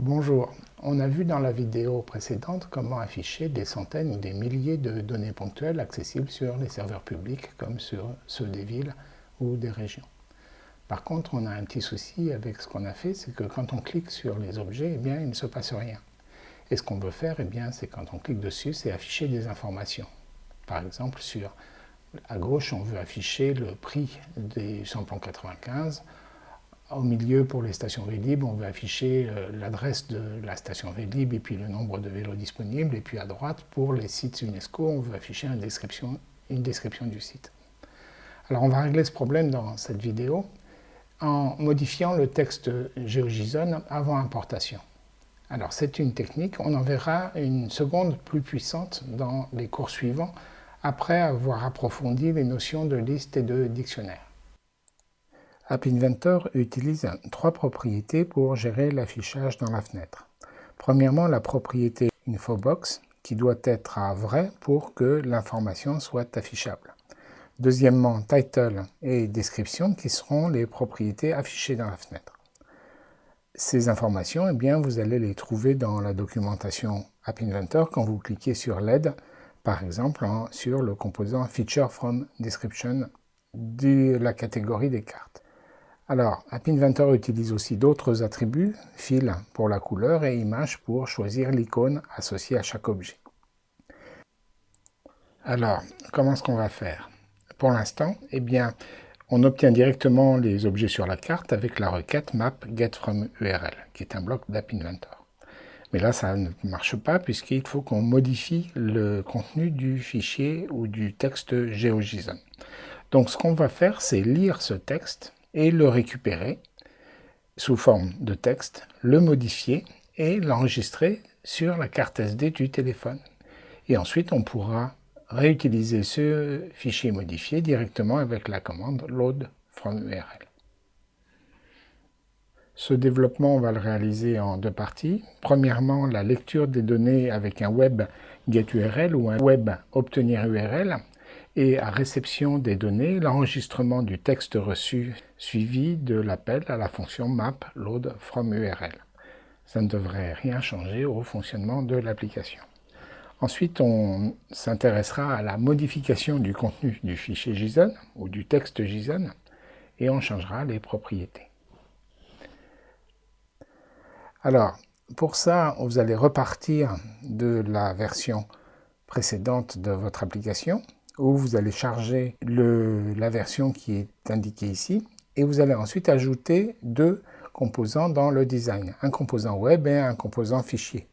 Bonjour, on a vu dans la vidéo précédente comment afficher des centaines ou des milliers de données ponctuelles accessibles sur les serveurs publics comme sur ceux des villes ou des régions. Par contre, on a un petit souci avec ce qu'on a fait, c'est que quand on clique sur les objets, eh bien, il ne se passe rien. Et ce qu'on veut faire, eh bien, c'est quand on clique dessus, c'est afficher des informations. Par exemple, sur à gauche, on veut afficher le prix des samplons 95, au milieu, pour les stations Vélib, on veut afficher euh, l'adresse de la station Vélib et puis le nombre de vélos disponibles. Et puis à droite, pour les sites UNESCO, on veut afficher une description, du site. Alors on va régler ce problème dans cette vidéo en modifiant le texte GeoJSON avant importation. Alors c'est une technique, on en verra une seconde plus puissante dans les cours suivants après avoir approfondi les notions de liste et de dictionnaire. App Inventor utilise trois propriétés pour gérer l'affichage dans la fenêtre. Premièrement, la propriété InfoBox qui doit être à vrai pour que l'information soit affichable. Deuxièmement, title et description qui seront les propriétés affichées dans la fenêtre. Ces informations, eh bien, vous allez les trouver dans la documentation App Inventor quand vous cliquez sur l'aide, par exemple sur le composant Feature from Description de la catégorie des cartes. Alors, App Inventor utilise aussi d'autres attributs, fil pour la couleur et image pour choisir l'icône associée à chaque objet. Alors, comment est-ce qu'on va faire? Pour l'instant, eh bien, on obtient directement les objets sur la carte avec la requête map getFromURL, qui est un bloc d'App Inventor. Mais là, ça ne marche pas puisqu'il faut qu'on modifie le contenu du fichier ou du texte GeoJSON. Donc, ce qu'on va faire, c'est lire ce texte et le récupérer sous forme de texte, le modifier et l'enregistrer sur la carte SD du téléphone. Et ensuite, on pourra réutiliser ce fichier modifié directement avec la commande load from URL. Ce développement, on va le réaliser en deux parties. Premièrement, la lecture des données avec un web get URL ou un web obtenir URL et à réception des données, l'enregistrement du texte reçu suivi de l'appel à la fonction map load from URL. Ça ne devrait rien changer au fonctionnement de l'application. Ensuite, on s'intéressera à la modification du contenu du fichier JSON ou du texte JSON et on changera les propriétés. Alors, pour ça, vous allez repartir de la version précédente de votre application où vous allez charger la version qui est indiquée ici, et vous allez ensuite ajouter deux composants dans le design, un composant web et un composant fichier.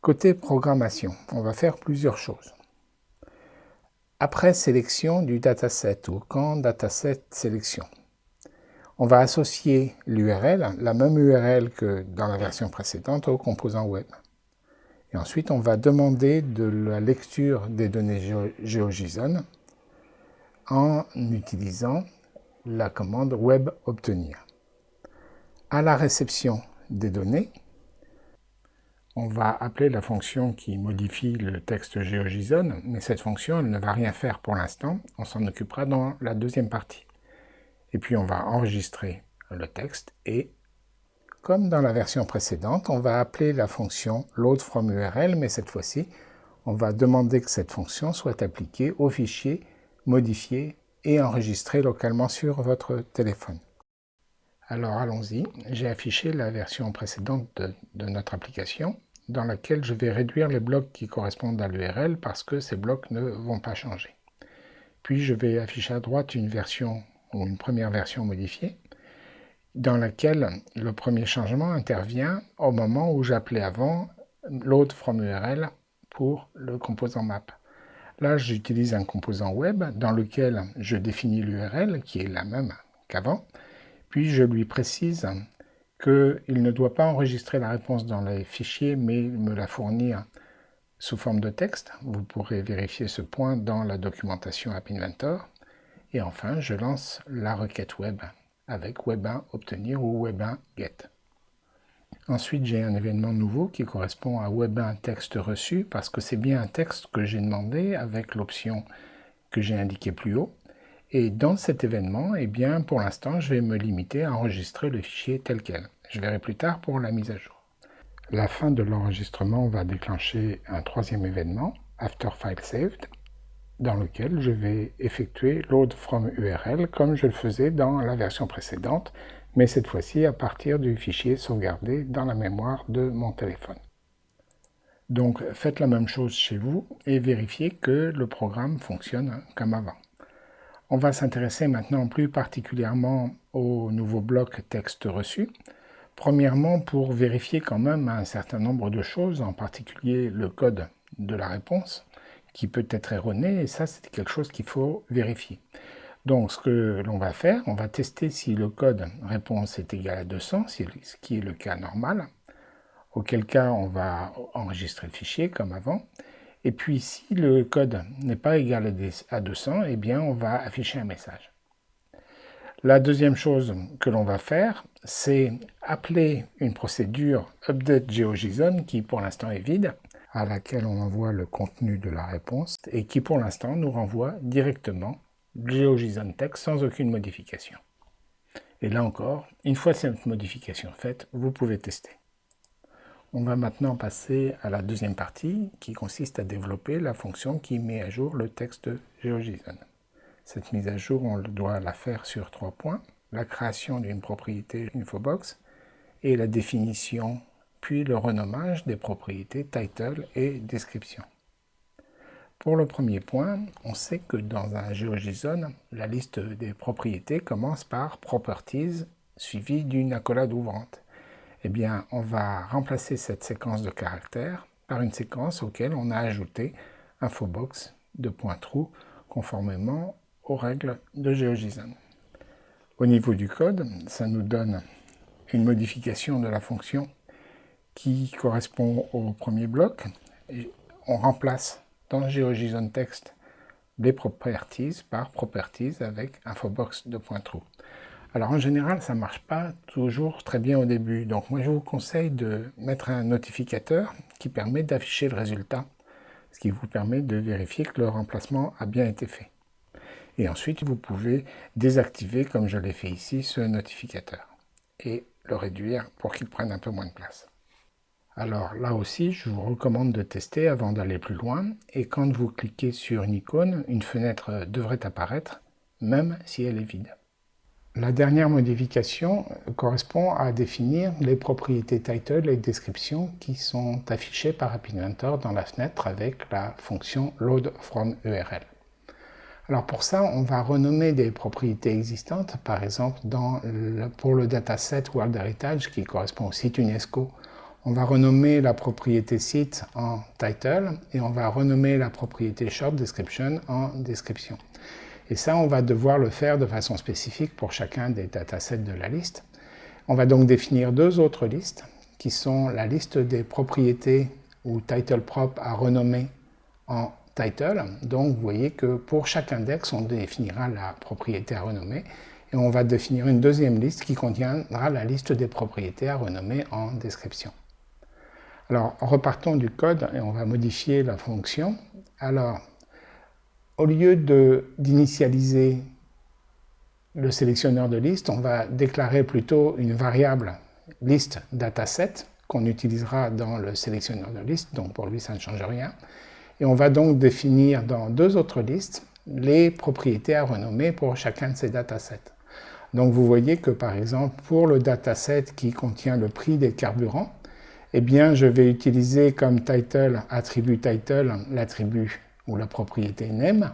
Côté programmation, on va faire plusieurs choses. Après sélection du dataset ou quand dataset sélection, on va associer l'URL, la même URL que dans la version précédente, au composant web. Et ensuite, on va demander de la lecture des données GeoJSON en utilisant la commande web obtenir. À la réception des données, on va appeler la fonction qui modifie le texte GeoJSON, mais cette fonction elle ne va rien faire pour l'instant, on s'en occupera dans la deuxième partie. Et puis on va enregistrer le texte et comme dans la version précédente, on va appeler la fonction loadFromURL, mais cette fois-ci, on va demander que cette fonction soit appliquée au fichier modifié et enregistré localement sur votre téléphone. Alors allons-y, j'ai affiché la version précédente de, de, notre application dans laquelle je vais réduire les blocs qui correspondent à l'URL parce que ces blocs ne vont pas changer. Puis je vais afficher à droite une version ou une première version modifiée dans laquelle le premier changement intervient au moment où j'appelais avant load from URL pour le composant map. Là, j'utilise un composant web dans lequel je définis l'URL, qui est la même qu'avant, puis je lui précise qu'il ne doit pas enregistrer la réponse dans les fichiers, mais me la fournir sous forme de texte. Vous pourrez vérifier ce point dans la documentation App Inventor. Et enfin, je lance la requête web avec web1 obtenir ou web1 get. Ensuite, j'ai un événement nouveau qui correspond à web1 texte reçu parce que c'est bien un texte que j'ai demandé avec l'option que j'ai indiquée plus haut. Et dans cet événement, eh bien, pour l'instant, je vais me limiter à enregistrer le fichier tel quel. Je verrai plus tard pour la mise à jour. La fin de l'enregistrement va déclencher un troisième événement, After File Saved, dans lequel je vais effectuer load from URL comme je le faisais dans la version précédente, mais cette fois-ci à partir du fichier sauvegardé dans la mémoire de mon téléphone. Donc faites la même chose chez vous et vérifiez que le programme fonctionne comme avant. On va s'intéresser maintenant plus particulièrement au nouveau bloc texte reçu. Premièrement, pour vérifier quand même un certain nombre de choses, en particulier le code de la réponse, qui peut être erroné, et ça c'est quelque chose qu'il faut vérifier. Donc ce que l'on va faire, on va tester si le code réponse est égal à 200, ce qui est le cas normal, auquel cas on va enregistrer le fichier comme avant, et puis si le code n'est pas égal à 200, eh bien on va afficher un message. La deuxième chose que l'on va faire, c'est appeler une procédure updateGeoJSON qui pour l'instant est vide, à laquelle on envoie le contenu de la réponse et qui pour l'instant nous renvoie directement GeoJSON text sans aucune modification. Et là encore, une fois cette modification faite, vous pouvez tester. On va maintenant passer à la deuxième partie qui consiste à développer la fonction qui met à jour le texte GeoJSON. Cette mise à jour, on doit la faire sur trois points. La création d'une propriété infobox et la définition puis le renommage des propriétés title et description. Pour le premier point, on sait que dans un GeoJSON, la liste des propriétés commence par properties suivie d'une accolade ouvrante. Eh bien, on va remplacer cette séquence de caractères par une séquence auquel on a ajouté infobox de point trou conformément aux règles de GeoJSON. Au niveau du code, ça nous donne une modification de la fonction qui correspond au premier bloc. on remplace dans GeoJSON Text les properties par properties avec infobox de point trou. Alors en général, ça ne marche pas toujours très bien au début. Donc moi je vous conseille de mettre un notificateur qui permet d'afficher le résultat, ce qui vous permet de vérifier que le remplacement a bien été fait. Et ensuite, vous pouvez désactiver, comme je l'ai fait ici, ce notificateur et le réduire pour qu'il prenne un peu moins de place. Alors là aussi, je vous recommande de tester avant d'aller plus loin. Et quand vous cliquez sur une icône, une fenêtre devrait apparaître, même si elle est vide. La dernière modification correspond à définir les propriétés title et description qui sont affichées par App Inventor dans la fenêtre avec la fonction load URL. Alors pour ça, on va renommer des propriétés existantes, par exemple pour le dataset World Heritage qui correspond au site UNESCO, on va renommer la propriété site en title et on va renommer la propriété short description en description. Et ça, on va devoir le faire de façon spécifique pour chacun des datasets de la liste. On va donc définir deux autres listes qui sont la liste des propriétés ou title prop à renommer en title. Donc vous voyez que pour chaque index, on définira la propriété à renommer et on va définir une deuxième liste qui contiendra la liste des propriétés à renommer en description. Alors, repartons du code et on va modifier la fonction. Alors, au lieu d'initialiser le sélectionneur de liste, on va déclarer plutôt une variable liste dataset qu'on utilisera dans le sélectionneur de liste, donc pour lui ça ne change rien. Et on va donc définir dans deux autres listes les propriétés à renommer pour chacun de ces datasets. Donc vous voyez que par exemple pour le dataset qui contient le prix des carburants, eh bien, je vais utiliser comme title, attribut title, l'attribut ou la propriété name.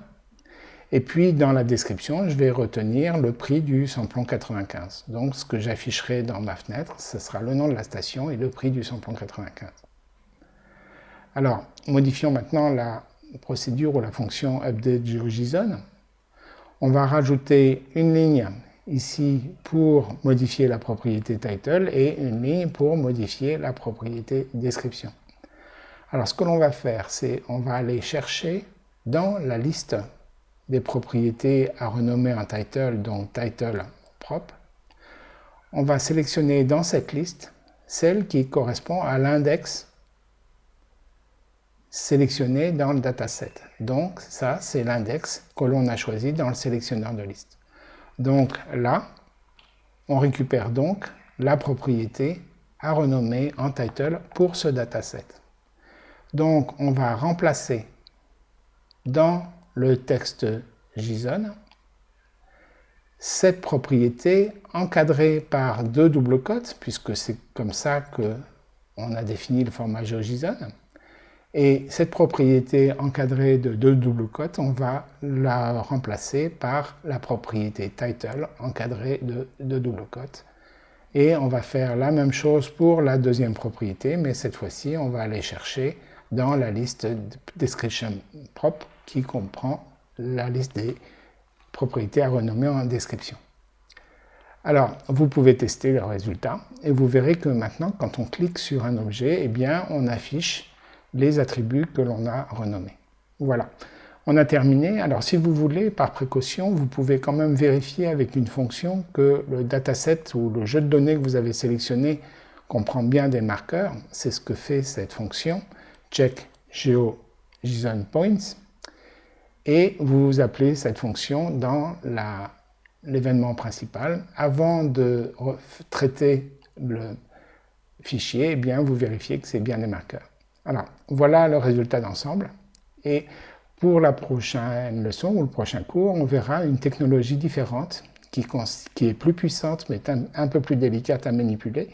Et puis, dans la description, je vais retenir le prix du samplon 95. Donc, ce que j'afficherai dans ma fenêtre, ce sera le nom de la station et le prix du samplon 95. Alors, modifions maintenant la procédure ou la fonction updateGeoJSON. On va rajouter une ligne ici pour modifier la propriété title et une ligne pour modifier la propriété description. Alors ce que l'on va faire, c'est on va aller chercher dans la liste des propriétés à renommer en title, donc title propre, on va sélectionner dans cette liste celle qui correspond à l'index sélectionné dans le dataset. Donc ça, c'est l'index que l'on a choisi dans le sélectionneur de liste. Donc là, on récupère donc la propriété à renommer en title pour ce dataset. Donc on va remplacer dans le texte JSON cette propriété encadrée par deux doubles cotes, puisque c'est comme ça qu'on a défini le format GeoJSON. Et cette propriété encadrée de deux doubles cotes, on va la remplacer par la propriété title encadrée de deux doubles cotes. Et on va faire la même chose pour la deuxième propriété, mais cette fois-ci, on va aller chercher dans la liste description propre qui comprend la liste des propriétés à renommer en description. Alors, vous pouvez tester le résultat et vous verrez que maintenant, quand on clique sur un objet, eh bien, on affiche les attributs que l'on a renommés. Voilà, on a terminé. Alors, si vous voulez, par précaution, vous pouvez quand même vérifier avec une fonction que le dataset ou le jeu de données que vous avez sélectionné comprend bien des marqueurs. C'est ce que fait cette fonction check geo JSON points et vous appelez cette fonction dans l'événement principal. Avant de traiter le fichier, eh bien, vous vérifiez que c'est bien des marqueurs. Voilà le résultat d'ensemble. Et pour la prochaine leçon ou le prochain cours, on verra une technologie différente qui, est plus puissante mais un, un, peu plus délicate à manipuler,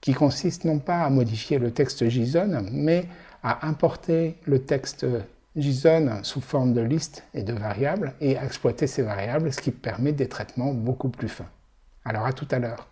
qui consiste non pas à modifier le texte JSON, mais à importer le texte JSON sous forme de liste et de variables et à exploiter ces variables, ce qui permet des traitements beaucoup plus fins. Alors à tout à l'heure.